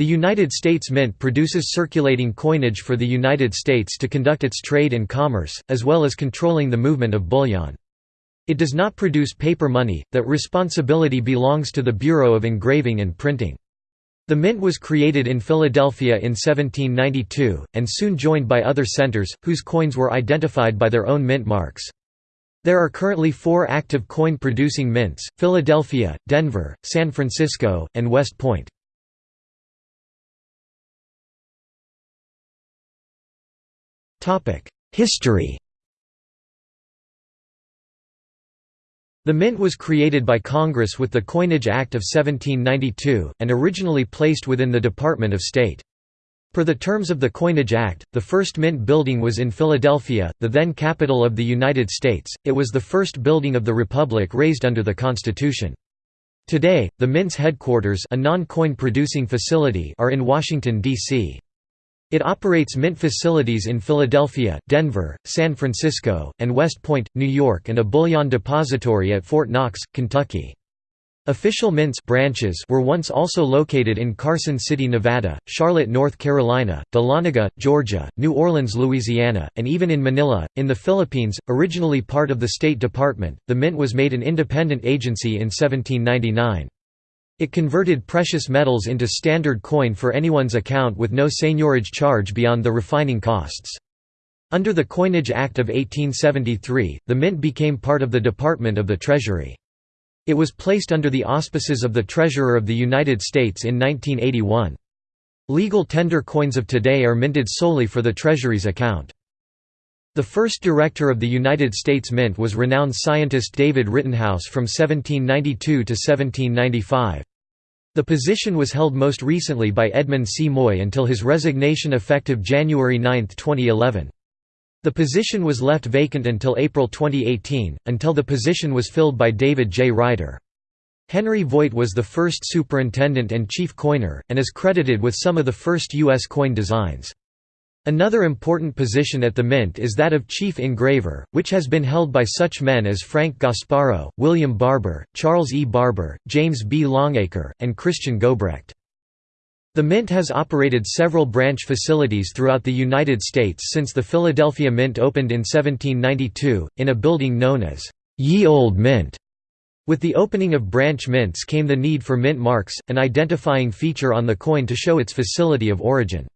The United States Mint produces circulating coinage for the United States to conduct its trade and commerce, as well as controlling the movement of bullion. It does not produce paper money, that responsibility belongs to the Bureau of Engraving and Printing. The mint was created in Philadelphia in 1792, and soon joined by other centers, whose coins were identified by their own mint marks. There are currently four active coin-producing mints, Philadelphia, Denver, San Francisco, and West Point. History The mint was created by Congress with the Coinage Act of 1792, and originally placed within the Department of State. Per the terms of the Coinage Act, the first mint building was in Philadelphia, the then capital of the United States. It was the first building of the Republic raised under the Constitution. Today, the mint's headquarters, a non-coin producing facility, are in Washington D.C. It operates mint facilities in Philadelphia, Denver, San Francisco, and West Point, New York and a bullion depository at Fort Knox, Kentucky. Official mints branches were once also located in Carson City, Nevada, Charlotte, North Carolina, Dahlonega, Georgia, New Orleans, Louisiana, and even in Manila, in the Philippines. Originally part of the State Department, the mint was made an independent agency in 1799. It converted precious metals into standard coin for anyone's account with no seigniorage charge beyond the refining costs. Under the Coinage Act of 1873, the mint became part of the Department of the Treasury. It was placed under the auspices of the Treasurer of the United States in 1981. Legal tender coins of today are minted solely for the Treasury's account. The first director of the United States Mint was renowned scientist David Rittenhouse from 1792 to 1795. The position was held most recently by Edmund C. Moy until his resignation effective January 9, 2011. The position was left vacant until April 2018, until the position was filled by David J. Ryder. Henry Voigt was the first superintendent and chief coiner, and is credited with some of the first U.S. coin designs. Another important position at the Mint is that of chief engraver, which has been held by such men as Frank Gasparro, William Barber, Charles E. Barber, James B. Longacre, and Christian Gobrecht. The Mint has operated several branch facilities throughout the United States since the Philadelphia Mint opened in 1792, in a building known as Ye Olde Mint. With the opening of branch mints came the need for mint marks, an identifying feature on the coin to show its facility of origin.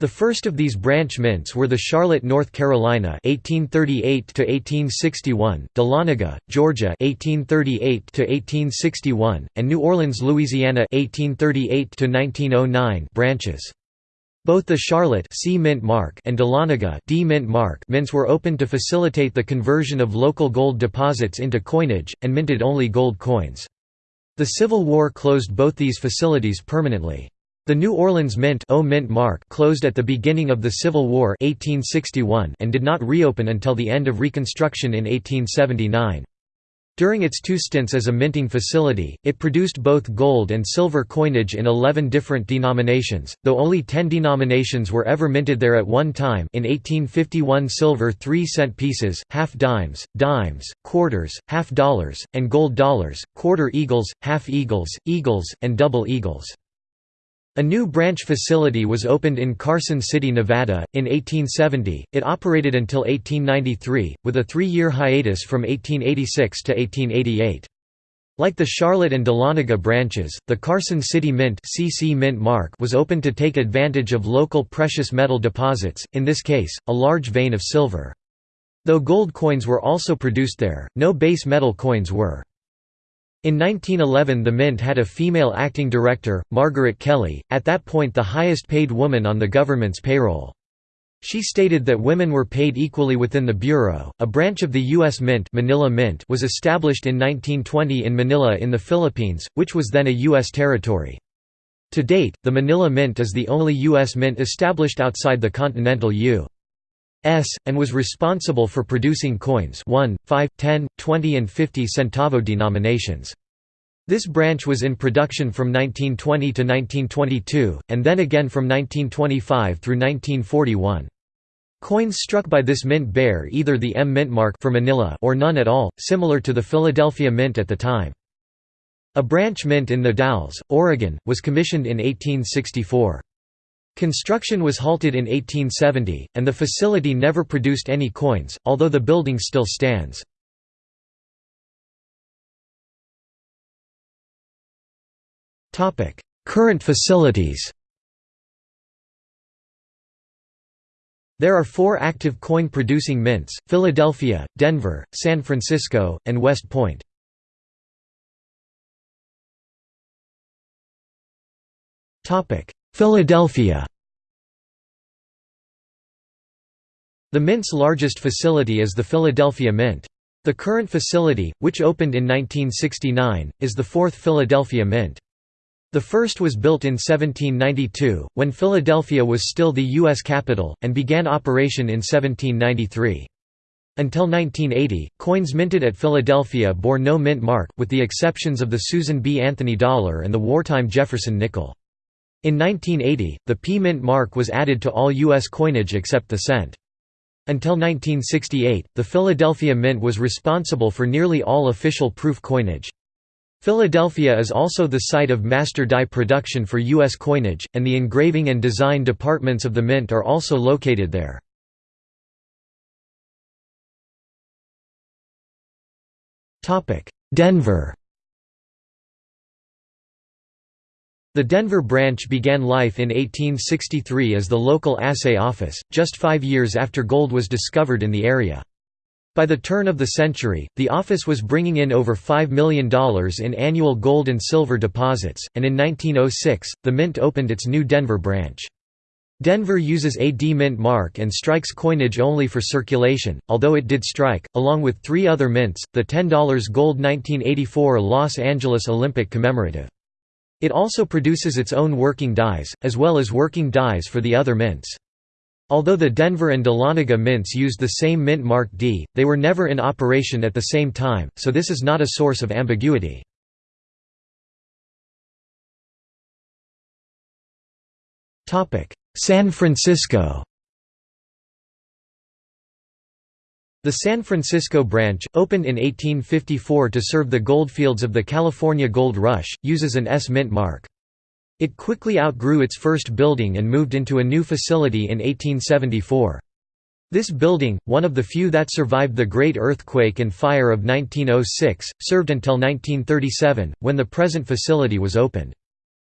The first of these branch mints were the Charlotte, North Carolina (1838–1861), Dahlonega, Georgia (1838–1861), and New Orleans, Louisiana (1838–1909) branches. Both the Charlotte C mint mark and Dahlonega D mint mark mints were opened to facilitate the conversion of local gold deposits into coinage, and minted only gold coins. The Civil War closed both these facilities permanently. The New Orleans Mint, o Mint mark closed at the beginning of the Civil War 1861 and did not reopen until the end of Reconstruction in 1879. During its two stints as a minting facility, it produced both gold and silver coinage in 11 different denominations, though only 10 denominations were ever minted there at one time in 1851 silver 3-cent pieces, half dimes, dimes, quarters, half dollars, and gold dollars, quarter eagles, half eagles, eagles, and double eagles. A new branch facility was opened in Carson City, Nevada, in 1870. It operated until 1893, with a three year hiatus from 1886 to 1888. Like the Charlotte and Dahlonega branches, the Carson City Mint, CC Mint mark was opened to take advantage of local precious metal deposits, in this case, a large vein of silver. Though gold coins were also produced there, no base metal coins were. In 1911 the Mint had a female acting director, Margaret Kelly, at that point the highest paid woman on the government's payroll. She stated that women were paid equally within the bureau. A branch of the U.S. Mint, Manila Mint was established in 1920 in Manila in the Philippines, which was then a U.S. territory. To date, the Manila Mint is the only U.S. mint established outside the continental U. S, and was responsible for producing coins 1, 5, 10, 20 and 50 centavo denominations. This branch was in production from 1920 to 1922, and then again from 1925 through 1941. Coins struck by this mint bear either the M mint mark for Manila or none at all, similar to the Philadelphia Mint at the time. A branch mint in the Dalles, Oregon, was commissioned in 1864. Construction was halted in 1870, and the facility never produced any coins, although the building still stands. Current facilities There are four active coin-producing mints, Philadelphia, Denver, San Francisco, and West Point. Philadelphia The Mint's largest facility is the Philadelphia Mint. The current facility, which opened in 1969, is the fourth Philadelphia Mint. The first was built in 1792, when Philadelphia was still the U.S. capital, and began operation in 1793. Until 1980, coins minted at Philadelphia bore no mint mark, with the exceptions of the Susan B. Anthony dollar and the wartime Jefferson nickel. In 1980, the P mint mark was added to all U.S. coinage except the cent. Until 1968, the Philadelphia Mint was responsible for nearly all official proof coinage. Philadelphia is also the site of master die production for U.S. coinage, and the engraving and design departments of the Mint are also located there. Denver The Denver branch began life in 1863 as the local assay office, just five years after gold was discovered in the area. By the turn of the century, the office was bringing in over $5 million in annual gold and silver deposits, and in 1906, the Mint opened its new Denver branch. Denver uses a D mint mark and strikes coinage only for circulation, although it did strike, along with three other mints, the $10 gold 1984 Los Angeles Olympic commemorative. It also produces its own working dies, as well as working dies for the other mints. Although the Denver and Dahlonega mints used the same mint mark D, they were never in operation at the same time, so this is not a source of ambiguity. San Francisco The San Francisco branch, opened in 1854 to serve the goldfields of the California Gold Rush, uses an S mint mark. It quickly outgrew its first building and moved into a new facility in 1874. This building, one of the few that survived the Great Earthquake and Fire of 1906, served until 1937, when the present facility was opened.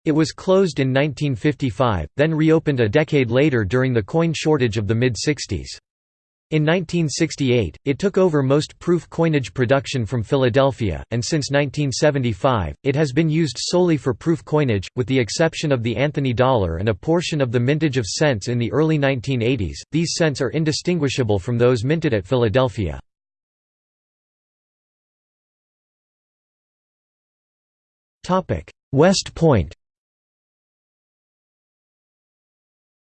It was closed in 1955, then reopened a decade later during the coin shortage of the mid-60s. In 1968, it took over most proof coinage production from Philadelphia, and since 1975, it has been used solely for proof coinage, with the exception of the Anthony dollar and a portion of the mintage of cents in the early 1980s. These cents are indistinguishable from those minted at Philadelphia. West Point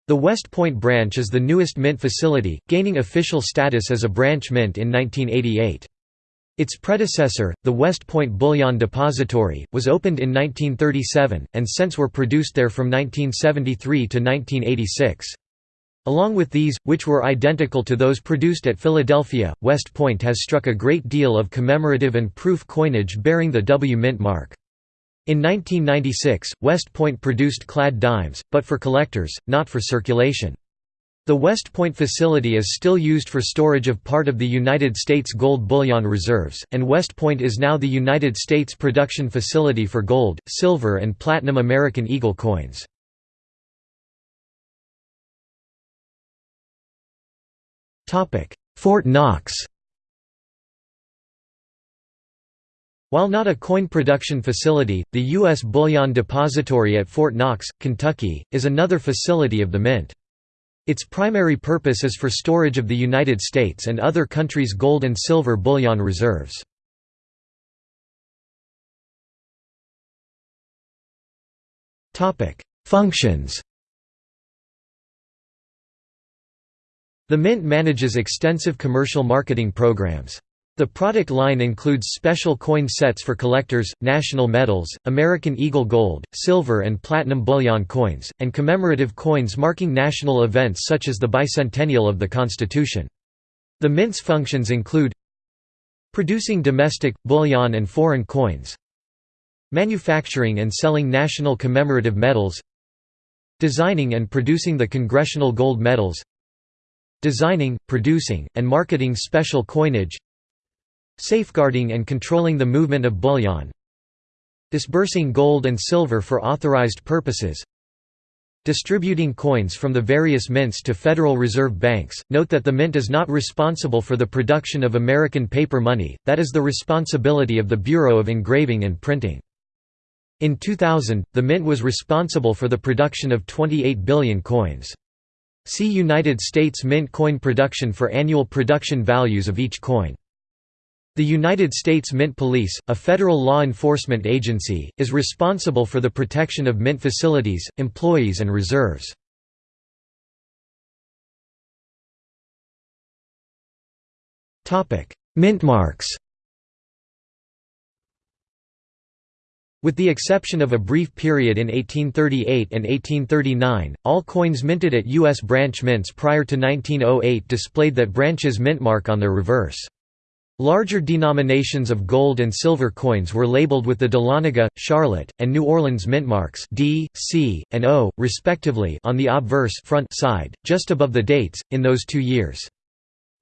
The West Point branch is the newest mint facility, gaining official status as a branch mint in 1988. Its predecessor, the West Point Bullion Depository, was opened in 1937, and cents were produced there from 1973 to 1986. Along with these, which were identical to those produced at Philadelphia, West Point has struck a great deal of commemorative and proof coinage bearing the W mint mark. In 1996, West Point produced clad dimes, but for collectors, not for circulation. The West Point facility is still used for storage of part of the United States gold bullion reserves, and West Point is now the United States production facility for gold, silver and platinum American Eagle coins. Fort Knox While not a coin production facility, the U.S. Bullion Depository at Fort Knox, Kentucky, is another facility of the Mint. Its primary purpose is for storage of the United States and other countries' gold and silver bullion reserves. Functions The Mint manages extensive commercial marketing programs. The product line includes special coin sets for collectors, national medals, American Eagle gold, silver and platinum bullion coins, and commemorative coins marking national events such as the bicentennial of the Constitution. The mint's functions include producing domestic, bullion and foreign coins, manufacturing and selling national commemorative medals designing and producing the Congressional Gold Medals designing, producing, and marketing special coinage safeguarding and controlling the movement of bullion disbursing gold and silver for authorized purposes distributing coins from the various mints to Federal Reserve banks. Note that the mint is not responsible for the production of American paper money, that is the responsibility of the Bureau of Engraving and Printing. In 2000, the mint was responsible for the production of 28 billion coins. See United States Mint coin production for annual production values of each coin. The United States Mint Police, a federal law enforcement agency, is responsible for the protection of mint facilities, employees and reserves. Mint marks With the exception of a brief period in 1838 and 1839, all coins minted at U.S. branch mints prior to 1908 displayed that branch's mint mark on their reverse. Larger denominations of gold and silver coins were labeled with the Dahlonega, Charlotte, and New Orleans mint marks D, C, and O, respectively on the obverse front side, just above the dates, in those two years.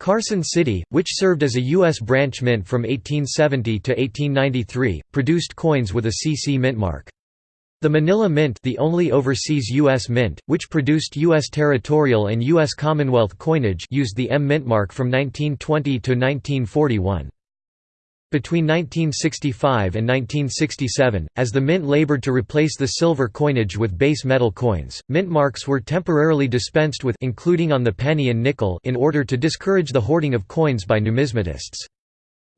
Carson City, which served as a U.S. branch mint from 1870 to 1893, produced coins with a CC mint mark. The Manila Mint the only overseas U.S. mint, which produced U.S. territorial and U.S. Commonwealth coinage used the M mint mark from 1920 to 1941. Between 1965 and 1967, as the mint labored to replace the silver coinage with base metal coins, mint marks were temporarily dispensed with including on the penny and nickel in order to discourage the hoarding of coins by numismatists.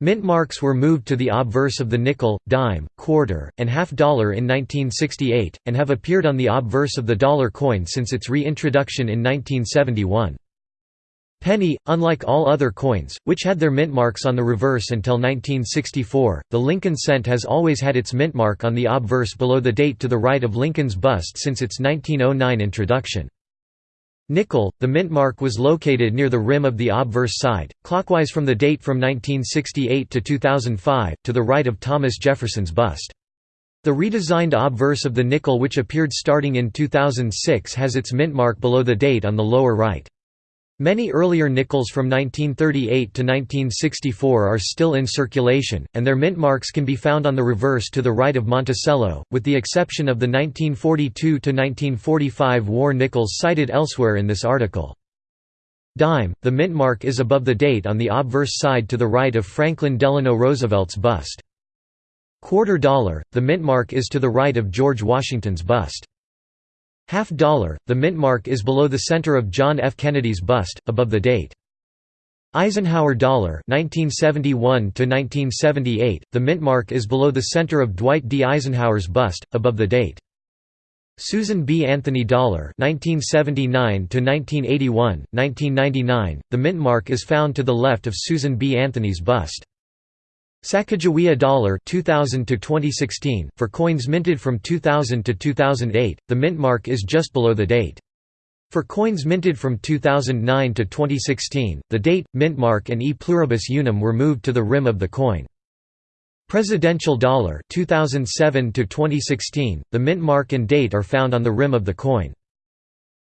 Mint marks were moved to the obverse of the nickel, dime, quarter, and half dollar in 1968, and have appeared on the obverse of the dollar coin since its reintroduction in 1971. Penny, unlike all other coins, which had their mint marks on the reverse until 1964, the Lincoln cent has always had its mint mark on the obverse below the date to the right of Lincoln's bust since its 1909 introduction. Nickel, the mint mark was located near the rim of the obverse side, clockwise from the date from 1968 to 2005, to the right of Thomas Jefferson's bust. The redesigned obverse of the nickel which appeared starting in 2006 has its mint mark below the date on the lower right. Many earlier nickels from 1938 to 1964 are still in circulation, and their mint marks can be found on the reverse to the right of Monticello, with the exception of the 1942–1945 war nickels cited elsewhere in this article. Dime, the mint mark is above the date on the obverse side to the right of Franklin Delano Roosevelt's bust. Quarter dollar, the mint mark is to the right of George Washington's bust. Half dollar, the mint mark is below the center of John F. Kennedy's bust, above the date. Eisenhower dollar 1971 1978 the mint mark is below the center of Dwight D. Eisenhower's bust above the date. Susan B. Anthony dollar 1979 1981 1999 the mint mark is found to the left of Susan B. Anthony's bust Sacagawea dollar 2000 to 2016 for coins minted from 2000 to 2008 the mint mark is just below the date. For coins minted from 2009 to 2016 the date mint mark and e pluribus unum were moved to the rim of the coin. Presidential dollar 2007 to 2016 the mint mark and date are found on the rim of the coin.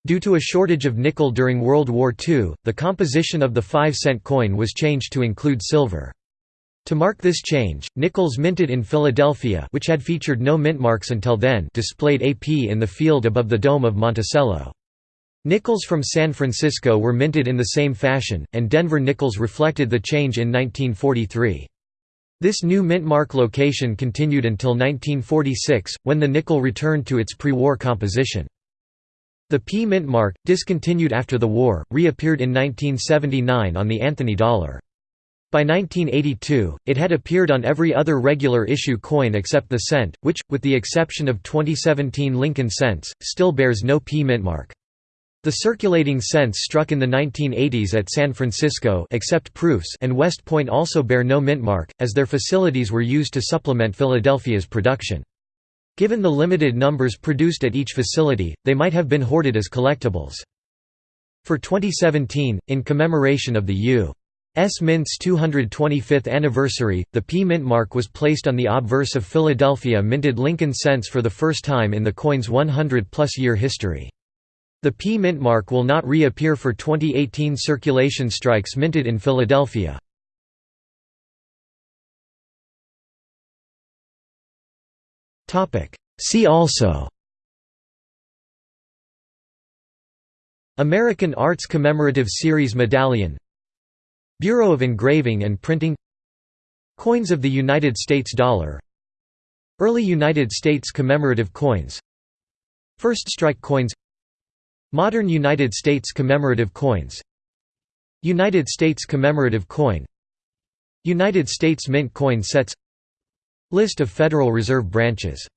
Due to a shortage of nickel during World War II, the composition of the 5 cent coin was changed to include silver. To mark this change, nickels minted in Philadelphia which had featured no mint marks until then displayed AP in the field above the dome of Monticello. Nickels from San Francisco were minted in the same fashion, and Denver nickels reflected the change in 1943. This new mint mark location continued until 1946, when the nickel returned to its pre-war composition. The P mint mark, discontinued after the war, reappeared in 1979 on the Anthony dollar. By 1982, it had appeared on every other regular issue coin except the cent, which, with the exception of 2017 Lincoln cents, still bears no P mint mark. The circulating cents struck in the 1980s at San Francisco except proofs and West Point also bear no mint mark, as their facilities were used to supplement Philadelphia's production. Given the limited numbers produced at each facility, they might have been hoarded as collectibles. For 2017, in commemoration of the U. S. Mint's 225th anniversary, the P Mint mark was placed on the obverse of Philadelphia minted Lincoln cents for the first time in the coin's 100-plus year history. The P Mint mark will not reappear for 2018 circulation strikes minted in Philadelphia. See also American Arts Commemorative Series Medallion Bureau of Engraving and Printing Coins of the United States dollar Early United States commemorative coins First strike coins Modern United States commemorative coins United States commemorative coin United States Mint coin sets List of Federal Reserve branches